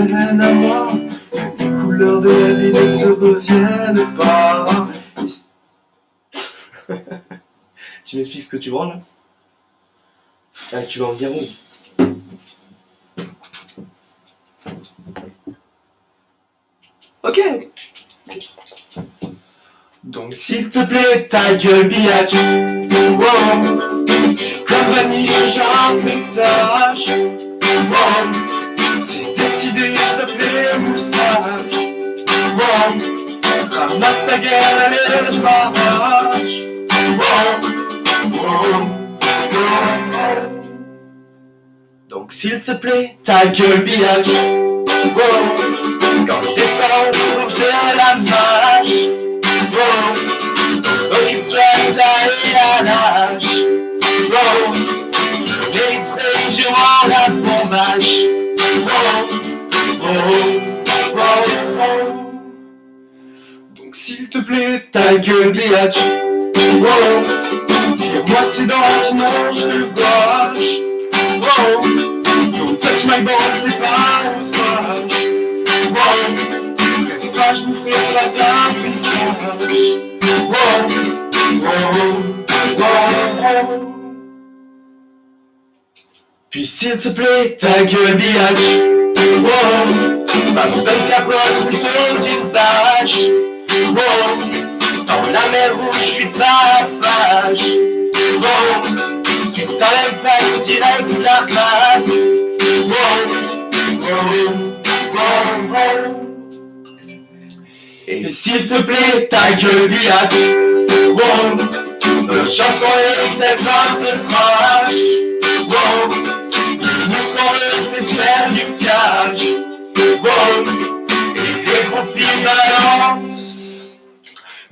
à moi. Les couleurs de la vie ne se reviennent pas. Tu m'expliques ce que tu branles là ah, Tu vas en dire oui Ok. Donc s'il te plaît, ta gueule billage wow. Comme Vanille, je gère un. Je m'arrache Donc s'il te plaît, ta gueule biatch. Quand je descends, de la marche. Occupe-toi de ta durant la bombage Donc s'il te plaît, ta gueule biatch moi c'est dans sinon je te gauche Wow. Don't touch my ball, c'est pas au squash Wow. Fais pas, je vous ferai pas ta pistache Wow. Wow. Wow. Puis s'il te plaît, ta gueule biatch Wow. Pas besoin de capote, plutôt d'une vache. Wow Je suis pas page Wow Suite à l'impact direct la masse. Wow Et s'il te plaît, ta gueule biatch Wow peut-être un peu trash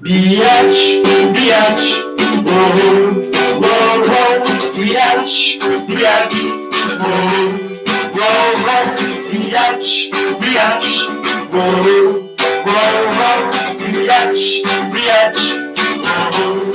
Biatch, biatch Wow, wow, wow, biatch, biatch, wow, wow, wow, biatch, biatch, wow, wow, wow, biatch, biatch, wow,